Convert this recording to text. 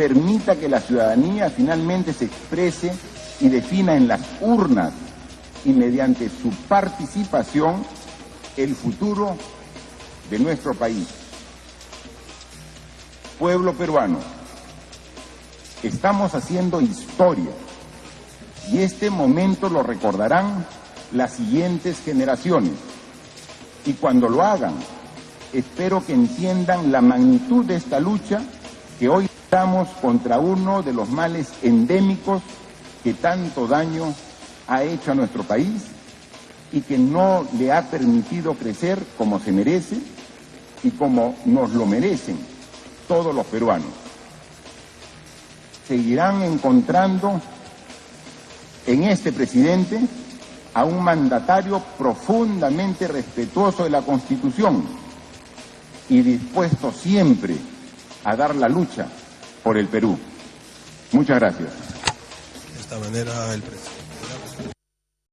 permita que la ciudadanía finalmente se exprese y defina en las urnas y mediante su participación el futuro de nuestro país. Pueblo peruano, estamos haciendo historia y este momento lo recordarán las siguientes generaciones. Y cuando lo hagan, espero que entiendan la magnitud de esta lucha que hoy estamos contra uno de los males endémicos que tanto daño ha hecho a nuestro país y que no le ha permitido crecer como se merece y como nos lo merecen todos los peruanos. Seguirán encontrando en este presidente a un mandatario profundamente respetuoso de la Constitución y dispuesto siempre a dar la lucha por el Perú. Muchas gracias.